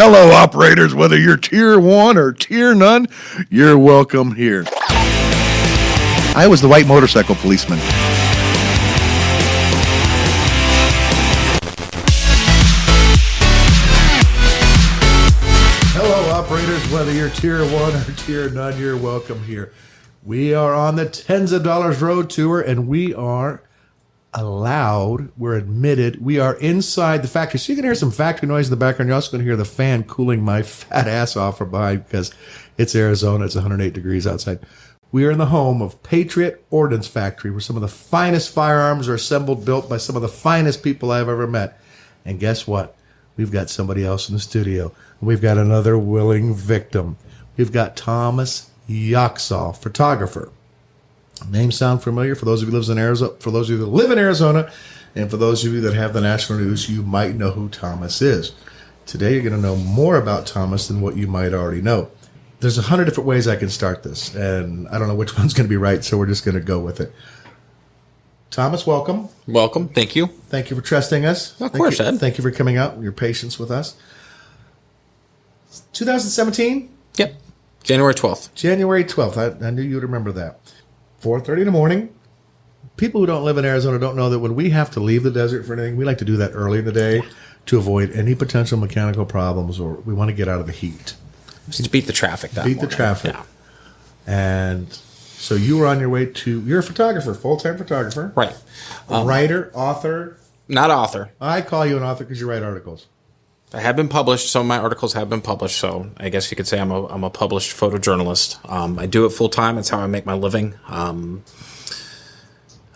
Hello, operators, whether you're tier one or tier none, you're welcome here. I was the white motorcycle policeman. Hello, operators, whether you're tier one or tier none, you're welcome here. We are on the tens of dollars road tour and we are allowed, we're admitted, we are inside the factory. So you can hear some factory noise in the background. You're also going to hear the fan cooling my fat ass off from behind because it's Arizona. It's 108 degrees outside. We are in the home of Patriot Ordnance Factory, where some of the finest firearms are assembled, built by some of the finest people I've ever met. And guess what? We've got somebody else in the studio. We've got another willing victim. We've got Thomas Yoxall, photographer. Name sound familiar for those of you who lives in Arizona? For those of you that live in Arizona, and for those of you that have the national news, you might know who Thomas is. Today, you're going to know more about Thomas than what you might already know. There's a hundred different ways I can start this, and I don't know which one's going to be right, so we're just going to go with it. Thomas, welcome. Welcome. Thank you. Thank you for trusting us. Of Thank course, you, Ed. Thank you for coming out and your patience with us. 2017, Yep. January 12th. January 12th. I, I knew you would remember that. 4.30 in the morning. People who don't live in Arizona don't know that when we have to leave the desert for anything, we like to do that early in the day to avoid any potential mechanical problems or we want to get out of the heat. Just to beat the traffic that Beat the traffic. Yeah. And so you were on your way to, you're a photographer, full-time photographer. Right. A writer, author. Not author. I call you an author because you write articles. I have been published. Some of my articles have been published, so I guess you could say I'm a, I'm a published photojournalist. Um, I do it full time. It's how I make my living. Um,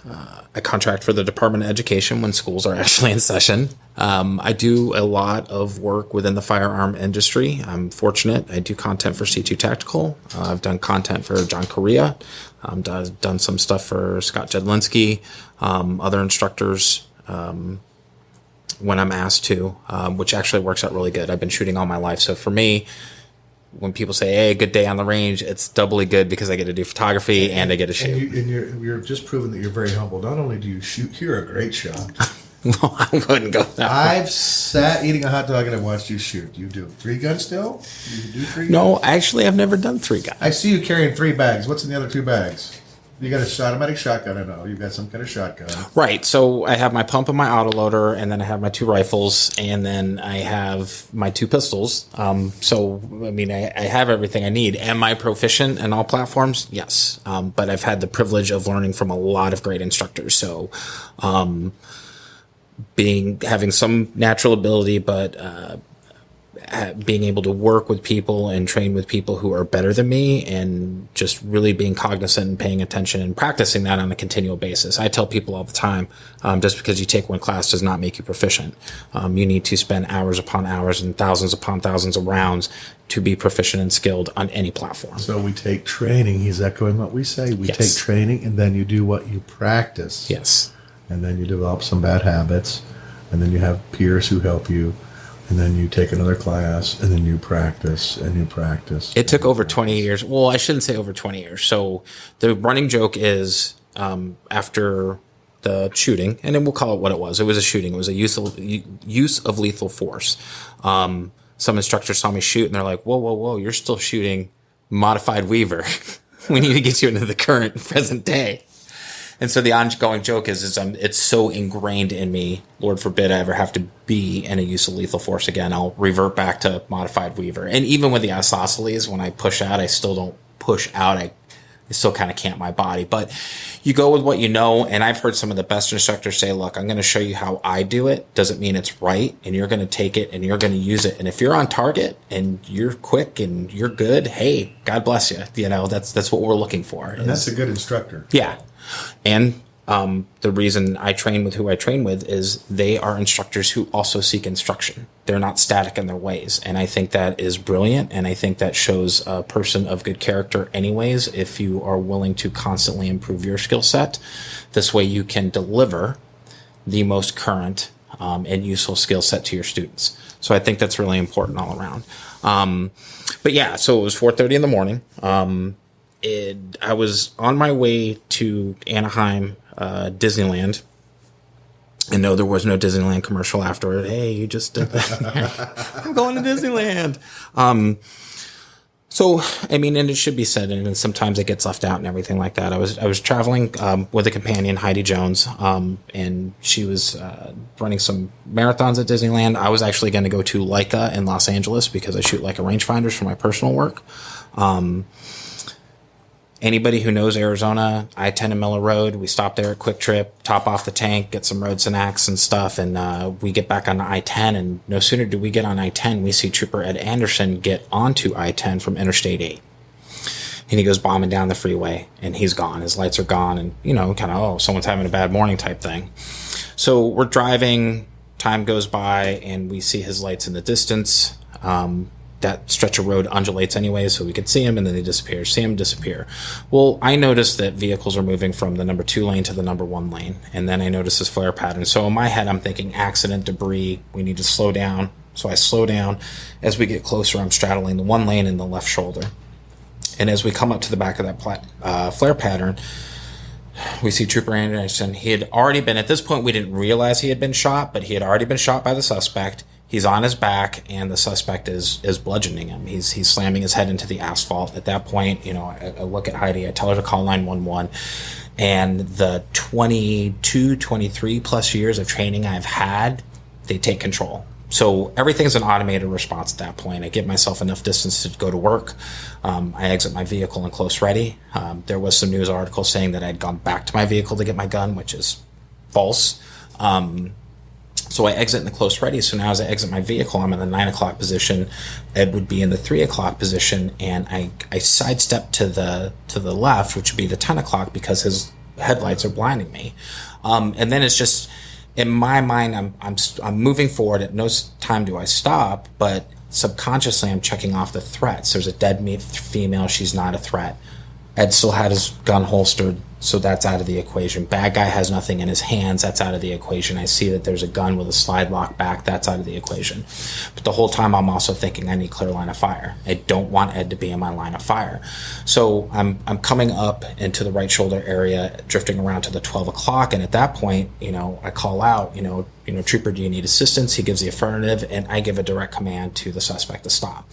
uh, I contract for the Department of Education when schools are actually in session. Um, I do a lot of work within the firearm industry. I'm fortunate. I do content for C2 Tactical. Uh, I've done content for John Correia. I've done some stuff for Scott Jedlinski, um, other instructors when I'm asked to, um, which actually works out really good. I've been shooting all my life. So for me, when people say, hey, good day on the range, it's doubly good because I get to do photography and I get to And, shoot. you, and you're, you're just proving that you're very humble. Not only do you shoot, you're a great shot. no, I wouldn't go that I've sat eating a hot dog and I watched you shoot. You do three gun still? You do three? No, actually, I've never done three guys. I see you carrying three bags. What's in the other two bags? You got a automatic shotgun. I know you've got some kind of shotgun. Right. So I have my pump and my autoloader, and then I have my two rifles, and then I have my two pistols. Um, so, I mean, I, I have everything I need. Am I proficient in all platforms? Yes. Um, but I've had the privilege of learning from a lot of great instructors. So, um, being having some natural ability, but uh, being able to work with people and train with people who are better than me and just really being cognizant and paying attention and practicing that on a continual basis. I tell people all the time, um, just because you take one class does not make you proficient. Um, you need to spend hours upon hours and thousands upon thousands of rounds to be proficient and skilled on any platform. So we take training. He's echoing what we say. We Yes. take training and then you do what you practice. Yes. And then you develop some bad habits. And then you have peers who help you. And then you take another class and then you practice and you practice. It took over 20 years. Well, I shouldn't say over 20 years. So the running joke is um, after the shooting, and then we'll call it what it was. It was a shooting. It was a use of, use of lethal force. Um, some instructors saw me shoot and they're like, whoa, whoa, whoa, you're still shooting modified Weaver. we need to get you into the current present day. And so the ongoing joke is, is um, it's so ingrained in me. Lord forbid I ever have to be in a use of lethal force again. I'll revert back to modified Weaver. And even with the isosceles, when I push out, I still don't push out. I, I still kind of cant my body. But you go with what you know. And I've heard some of the best instructors say, look, I'm going to show you how I do it. Doesn't mean it's right. And you're going to take it and you're going to use it. And if you're on target and you're quick and you're good, hey, God bless you. You know, that's, that's what we're looking for. and that's a good instructor. Yeah. And um, the reason I train with who I train with is they are instructors who also seek instruction. They're not static in their ways. And I think that is brilliant. And I think that shows a person of good character, anyways, if you are willing to constantly improve your skill set. This way you can deliver the most current um, and useful skill set to your students. So I think that's really important all around. Um, but yeah, so it was 4:30 in the morning. Um, it, I was on my way to Anaheim, uh, Disneyland, And no, there was no Disneyland commercial afterward. Hey, you just did that. I'm going to Disneyland. Um, so, I mean, and it should be said, and sometimes it gets left out and everything like that. I was I was traveling um, with a companion, Heidi Jones, um, and she was uh, running some marathons at Disneyland. I was actually going to go to Leica in Los Angeles because I shoot Leica rangefinders for my personal work. Um, anybody who knows Arizona, I 10 and Miller Road, we stop there at QuikTrip, top off the tank, get some road snacks and stuff, and uh, we get back on I 10. And no sooner do we get on I 10, we see Trooper Ed Anderson get onto I 10 from Interstate 8. And he goes bombing down the freeway and he's gone. His lights are gone, and you know, kind of, oh, someone's having a bad morning type thing. So we're driving, time goes by, and we see his lights in the distance. Um, that stretch of road undulates anyway, so we could see him and then they disappear, see him disappear. Well, I noticed that vehicles are moving from the number two lane to the number one lane, and then I noticed this flare pattern. So in my head, I'm thinking accident, debris, we need to slow down. So I slow down. As we get closer, I'm straddling the one lane in the left shoulder. And as we come up to the back of that plat- uh, flare pattern, we see Trooper Anderson. He had already been, at this point, we didn't realize he had been shot, but he had already been shot by the suspect he's on his back and the suspect is is bludgeoning him he's he's slamming his head into the asphalt at that point you know I, I look at heidi i tell her to call 911 and the 22 23 plus years of training i've had they take control so everything's an automated response at that point. I give myself enough distance to go to work. Um, I exit my vehicle in close ready. Um, there was some news article saying that I'd gone back to my vehicle to get my gun, which is false. Um, so I exit in the close ready. So now as I exit my vehicle, I'm in the nine o'clock position. Ed would be in the three o'clock position, and I I sidestep to the to the left, which would be the ten o'clock, because his headlights are blinding me. Um, and then it's just in my mind, I'm I'm I'm moving forward. At no time do I stop, but subconsciously I'm checking off the threats. There's a dead meat female. She's not a threat. Ed still had his gun holstered so that's out of the equation. Bad guy has nothing in his hands. That's out of the equation. I see that there's a gun with a slide lock back. That's out of the equation. But the whole time I'm also thinking I need clear line of fire. I don't want Ed to be in my line of fire. So I'm, I'm coming up into the right shoulder area, drifting around to the 12 o'clock. And at that point, you know, I call out, you know, you know, trooper, do you need assistance? He gives the affirmative and I give a direct command to the suspect to stop.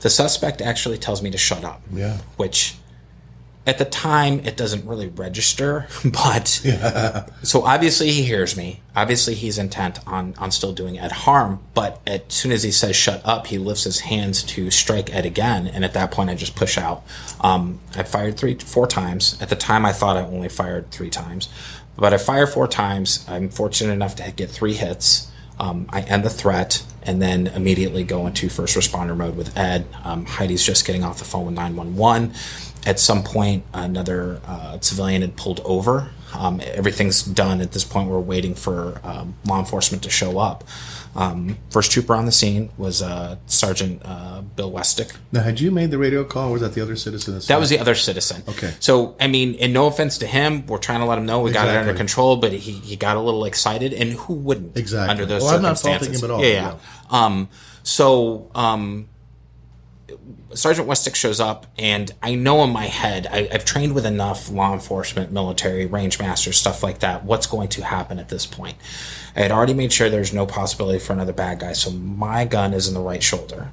The suspect actually tells me to shut up. Yeah. Which at the time it doesn't really register but yeah. so obviously he hears me. Obviously he's intent on on still doing ed harm but as soon as he says shut up he lifts his hands to strike ed again and at that point i just push out. Um, i fired three four times. At the time i thought i only fired three times but i fire four times. I'm fortunate enough to get three hits um, i end the threat and then immediately go into first responder mode with ed um, heidi's just getting off the phone with 911 at some point, another uh, civilian had pulled over. Um, everything's done at this point. We're waiting for um, law enforcement to show up. Um, first trooper on the scene was uh, Sergeant uh, Bill Westick. Now, had you made the radio call, or was that the other citizen? That was the other citizen. Okay. So, I mean, and no offense to him, we're trying to let him know we exactly. got it under control, but he, he got a little excited, and who wouldn't? Exactly. Under those well, circumstances. I'm not faulting him at all. Yeah. yeah. yeah. Um, so, um, Sergeant Westick shows up, and I know in my head, I, have trained with enough law enforcement, military, range masters, stuff like that. What's going to happen at this point? I had already made sure there's no possibility for another bad guy, so my gun is in the right shoulder.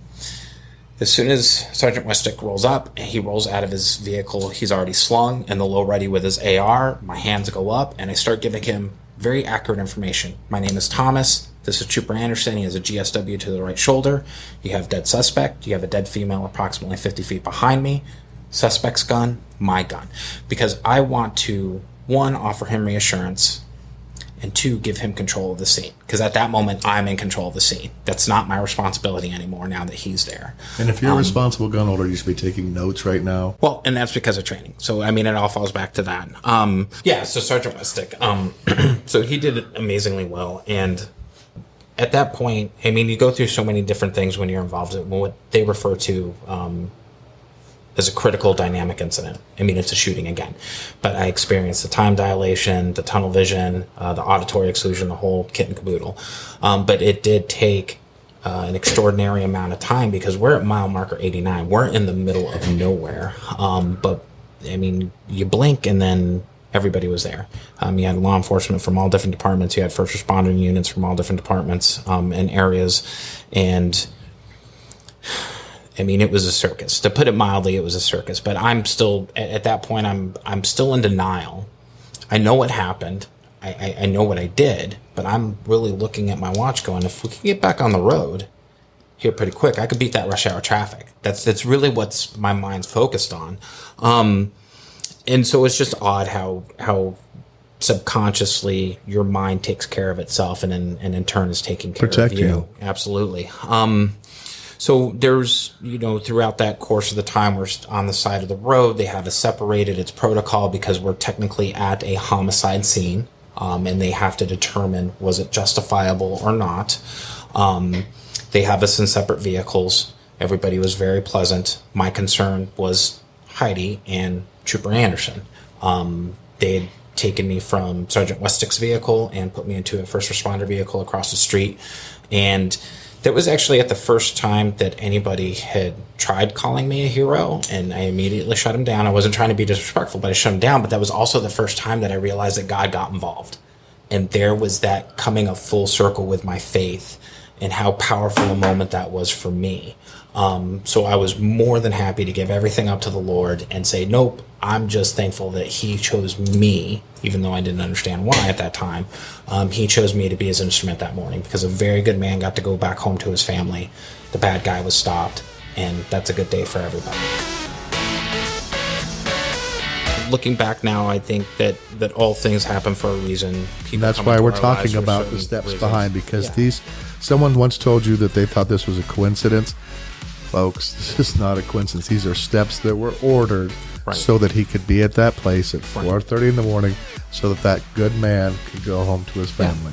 As soon as Sergeant Westick rolls up, he rolls out of his vehicle. He's already slung in the low ready with his AR. My hands go up, and I start giving him very accurate information. My name is Thomas. This is Trooper Anderson. He has a GSW to the right shoulder. You have dead suspect. You have a dead female approximately 50 feet behind me. Suspect's gun, my gun. Because I want to, one, offer him reassurance, and two, give him control of the scene. Because at that moment, I'm in control of the scene. That's not my responsibility anymore now that he's there. And if you're um, a responsible gun holder, you should be taking notes right now. Well, and that's because of training. So, I mean, it all falls back to that. Um, yeah, so Sergeant Westick. Um, so he did it amazingly well. And at that point, I mean, you go through so many different things when you're involved in what they refer to um, as a critical dynamic incident. I mean, it's a shooting again, but I experienced the time dilation, the tunnel vision, uh, the auditory exclusion, the whole kit and caboodle. Um, but it did take uh, an extraordinary amount of time because we're at mile marker 89. We're in the middle of nowhere. Um, but I mean, you blink and then everybody was there. Um, you had law enforcement from all different departments. You had first responder units from all different departments um, and areas, and I mean, it was a circus. To put it mildly, it was a circus. But I'm still at, at that point. I'm I'm still in denial. I know what happened. I, I, I know what I did, but I'm really looking at my watch, going, if we can get back on the road here pretty quick, I could beat that rush hour traffic. That's that's really what's my mind's focused on. Um, and so it's just odd how how subconsciously your mind takes care of itself and in, and in turn is taking care Protect of you. you. Absolutely. Um, so there's, you know, throughout that course of the time, we're on the side of the road. They have us separated. It's protocol because we're technically at a homicide scene, um, and they have to determine was it justifiable or not. Um, they have us in separate vehicles. Everybody was very pleasant. My concern was Heidi and Trooper Anderson. Um, they had taken me from Sergeant Westick's vehicle and put me into a first responder vehicle across the street. And that was actually at the first time that anybody had tried calling me a hero, and I immediately shut him down. I wasn't trying to be disrespectful, but I shut him down. But that was also the first time that I realized that God got involved. And there was that coming of full circle with my faith and how powerful a moment that was for me. Um, so I was more than happy to give everything up to the Lord and say, nope, I'm just thankful that He chose me, even though I didn't understand why at that time. Um, he chose me to be His instrument that morning because a very good man got to go back home to his family. The bad guy was stopped, and that's a good day for everybody. Looking back now, I think that, that all things happen for a reason. That's why we're talking about the steps reasons. behind because Yeah. these someone once told you that they thought this was a coincidence folks this is not a coincidence these are steps that were ordered Right. so that he could be at that place at 4.30 in the morning so that that good man could go home to his family